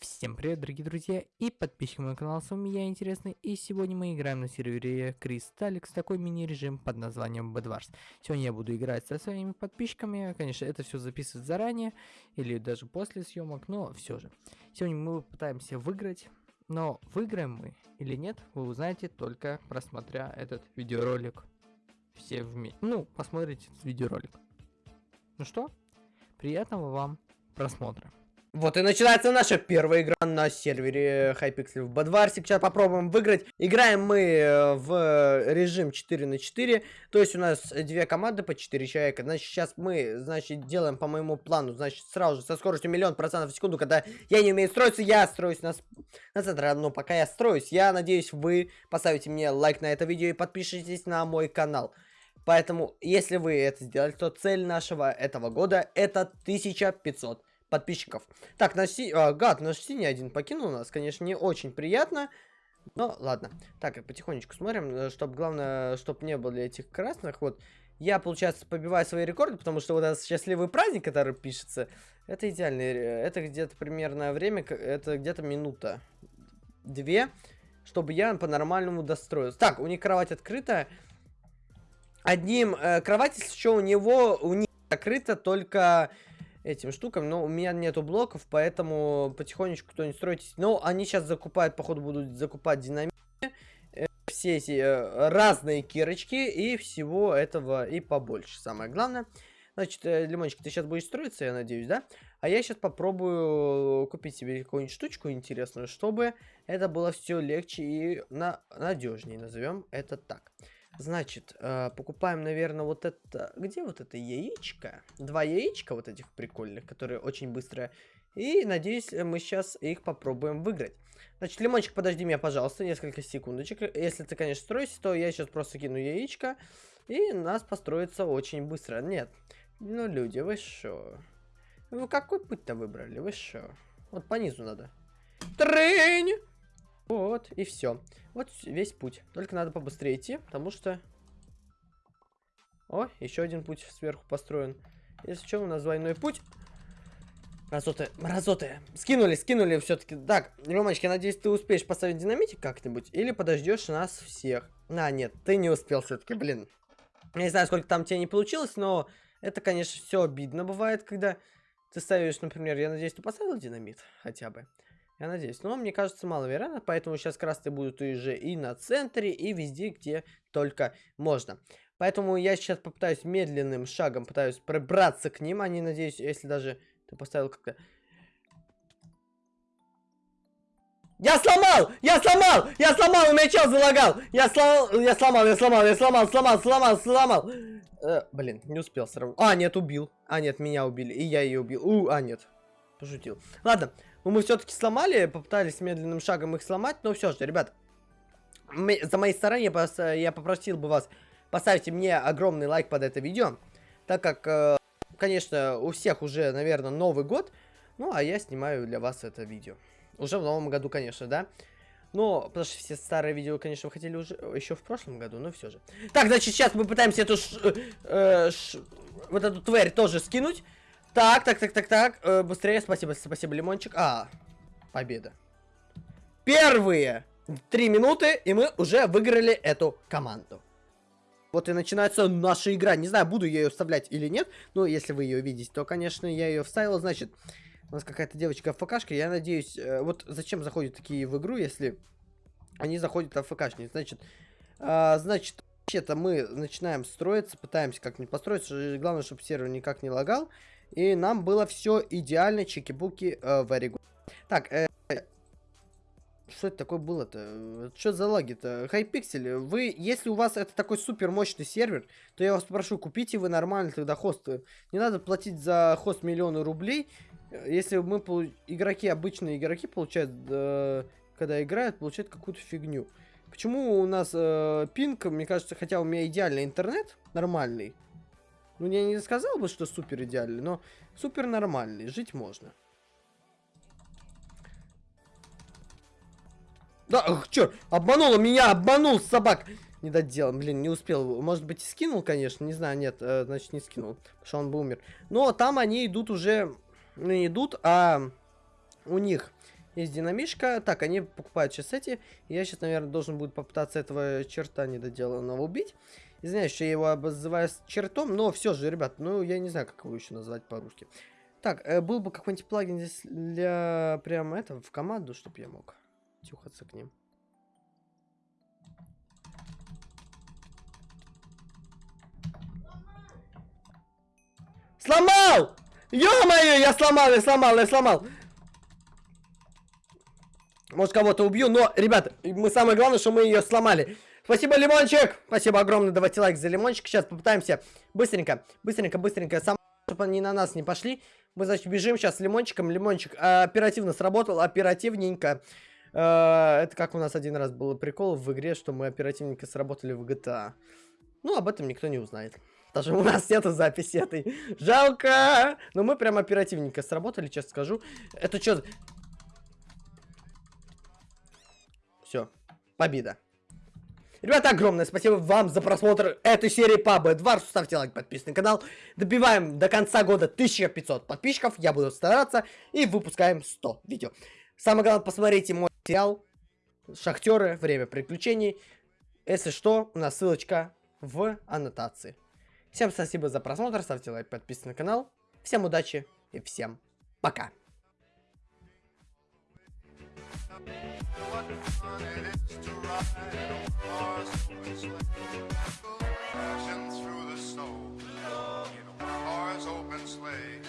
Всем привет, дорогие друзья и подписчики моего канала, с вами я, Интересный, и сегодня мы играем на сервере Кристалликс, такой мини-режим под названием Bedwars. Сегодня я буду играть со своими подписчиками, конечно, это все записывать заранее, или даже после съемок, но все же. Сегодня мы пытаемся выиграть, но выиграем мы или нет, вы узнаете только просмотря этот видеоролик. Все вместе, ну, посмотрите этот видеоролик. Ну что, приятного вам просмотра. Вот и начинается наша первая игра на сервере Hypixel в Бадварсе. Сейчас попробуем выиграть. Играем мы э, в режим 4 на 4. То есть у нас две команды по 4 человека. Значит, сейчас мы, значит, делаем по моему плану. Значит, сразу же со скоростью миллион процентов в секунду, когда я не умею строиться, я строюсь на, на центр. Но пока я строюсь, я надеюсь, вы поставите мне лайк на это видео и подпишитесь на мой канал. Поэтому, если вы это сделали, то цель нашего этого года это 1500 подписчиков. Так, наш си... а, гад, наш синий один покинул нас, конечно, не очень приятно. Но ладно. Так, потихонечку смотрим, э, чтобы главное, чтобы не было этих красных. Вот, я, получается, побиваю свои рекорды, потому что вот этот счастливый праздник, который пишется, это идеальный. Э, это где-то примерно время, это где-то минута. Две, чтобы я по-нормальному достроился. Так, у них кровать открыта. Одним э, кровать, еще у него, у них закрыта только этим штукам, но у меня нету блоков, поэтому потихонечку кто-нибудь стройтесь. Но они сейчас закупают, походу, будут закупать динамит, э, все эти э, разные кирочки и всего этого и побольше, самое главное. Значит, э, Лимончик, ты сейчас будешь строиться, я надеюсь, да? А я сейчас попробую купить себе какую-нибудь штучку интересную, чтобы это было все легче и на надежнее, назовем это так. Значит, э, покупаем, наверное, вот это... Где вот это яичко? Два яичка вот этих прикольных, которые очень быстрые. И, надеюсь, мы сейчас их попробуем выиграть. Значит, Лимончик, подожди меня, пожалуйста, несколько секундочек. Если ты, конечно, строишься, то я сейчас просто кину яичко. И нас построится очень быстро. Нет, ну, люди, вы шо? Вы какой путь-то выбрали? Вы шо? Вот по низу надо. Трынь! Вот, и все. Вот весь путь. Только надо побыстрее идти, потому что... О, еще один путь сверху построен. Если что, у нас двойной путь. Мразоты, мразоты. Скинули, скинули все-таки. Так, Ромочки, я надеюсь, ты успеешь поставить динамитик как-нибудь. Или подождешь нас всех. А, нет, ты не успел все-таки, блин. Я не знаю, сколько там тебе не получилось, но это, конечно, все обидно бывает, когда ты ставишь, например, я надеюсь, ты поставил динамит хотя бы. Я надеюсь. Но мне кажется маловероятно, поэтому сейчас красные будут уже и на центре, и везде, где только можно. Поэтому я сейчас попытаюсь медленным шагом, пытаюсь пробраться к ним. Они, надеюсь, если даже ты поставил как-то... Я сломал! Я сломал! Я сломал! У меня чел залагал! Я сломал! Я сломал! Я сломал! Я сломал! Сломал! Сломал! Сломал! Э, блин, не успел сразу. А, нет, убил. А, нет, меня убили. И я ее убил. У, а, нет. Пошутил. Ладно, ну, мы все-таки сломали, попытались медленным шагом их сломать, но все же, ребят, мы, за моей стороны я, я попросил бы вас поставить мне огромный лайк под это видео, так как, э, конечно, у всех уже, наверное, Новый год, ну, а я снимаю для вас это видео. Уже в новом году, конечно, да. Но, потому что все старые видео, конечно, вы хотели уже еще в прошлом году, но все же. Так, значит, сейчас мы пытаемся эту ш, э, ш, вот эту тварь тоже скинуть. Так, так, так, так, так. Э, быстрее, спасибо, спасибо, лимончик. А, победа. Первые три минуты, и мы уже выиграли эту команду. Вот и начинается наша игра. Не знаю, буду я ее вставлять или нет. Но если вы ее видите, то, конечно, я ее вставил. Значит, у нас какая-то девочка АФКшка. Я надеюсь, э, вот зачем заходят такие в игру, если они заходят АФКшники. Значит, э, значит, вообще-то мы начинаем строиться, пытаемся как-нибудь построиться. Главное, чтобы сервер никак не лагал. И нам было все идеально, чеки-буки, э, very good. Так, э, что это такое было-то? Что за лаги-то? Хайпиксель, вы, если у вас это такой супер мощный сервер, то я вас прошу, купите вы нормально тогда хост. Не надо платить за хост миллионы рублей. Если мы, игроки, обычные игроки получают, э, когда играют, получают какую-то фигню. Почему у нас э, пинг, мне кажется, хотя у меня идеальный интернет, нормальный, ну, я не сказал бы, что супер идеальный, но супер нормальный, жить можно. Да, ах, чё, обманула меня, обманул собак. Не доделал, блин, не успел. Может быть, скинул, конечно, не знаю, нет, э, значит, не скинул, потому что он бы умер. Но там они идут уже, ну, не идут, а у них есть динамишка. Так, они покупают сейчас эти. Я сейчас, наверное, должен будет попытаться этого черта недоделанного убить. Извиняюсь, что я его обзываю чертом, но все же, ребят, ну, я не знаю, как его еще назвать по-русски. Так, э, был бы какой-нибудь плагин здесь для прям этого в команду, чтобы я мог тюхаться к ним. Сломал! Ё-моё, я сломал, я сломал, я сломал. Может, кого-то убью, но, ребят, мы самое главное, что мы ее сломали. Спасибо, Лимончик! Спасибо огромное, давайте лайк за Лимончик. Сейчас попытаемся быстренько, быстренько, быстренько, сам, чтобы они на нас не пошли. Мы, значит, бежим сейчас с Лимончиком. Лимончик оперативно сработал, оперативненько. Э, это как у нас один раз был прикол в игре, что мы оперативненько сработали в GTA. Ну, об этом никто не узнает. Даже у нас нету записи этой. Жалко! Но мы прям оперативненько сработали, честно скажу. Это что? Все. Победа. Ребята, огромное спасибо вам за просмотр этой серии по Бэдварсу. Ставьте лайк, подписывайтесь на канал. Добиваем до конца года 1500 подписчиков. Я буду стараться. И выпускаем 100 видео. Самое главное, посмотрите мой сериал Шахтеры. Время приключений. Если что, у нас ссылочка в аннотации. Всем спасибо за просмотр. Ставьте лайк, подписывайтесь на канал. Всем удачи и всем пока. what fun it is to ride in a horse open sleigh. Through the snow in a horse open sleigh.